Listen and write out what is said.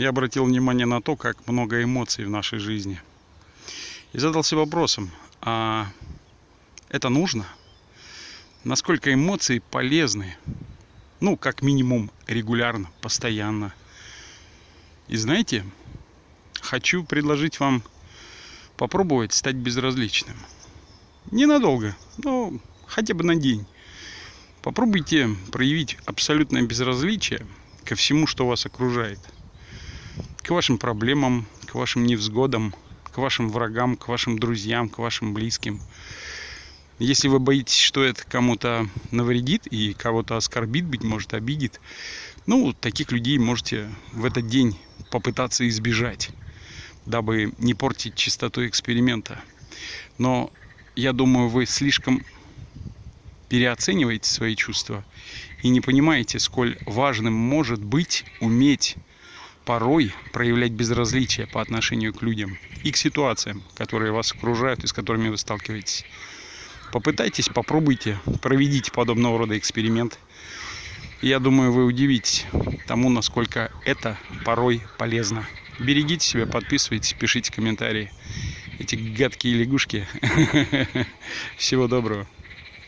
я обратил внимание на то, как много эмоций в нашей жизни. И задался вопросом, а это нужно? Насколько эмоции полезны? Ну, как минимум, регулярно, постоянно. И знаете, хочу предложить вам попробовать стать безразличным. Ненадолго, но хотя бы на день. Попробуйте проявить абсолютное безразличие ко всему, что вас окружает. К вашим проблемам, к вашим невзгодам, к вашим врагам, к вашим друзьям, к вашим близким. Если вы боитесь, что это кому-то навредит и кого-то оскорбит, быть может, обидит, ну, таких людей можете в этот день попытаться избежать, дабы не портить чистоту эксперимента. Но я думаю, вы слишком переоцениваете свои чувства и не понимаете, сколь важным может быть уметь порой проявлять безразличие по отношению к людям и к ситуациям, которые вас окружают и с которыми вы сталкиваетесь. Попытайтесь, попробуйте, проведите подобного рода эксперимент. Я думаю, вы удивитесь тому, насколько это порой полезно. Берегите себя, подписывайтесь, пишите комментарии. Эти гадкие лягушки. Всего доброго.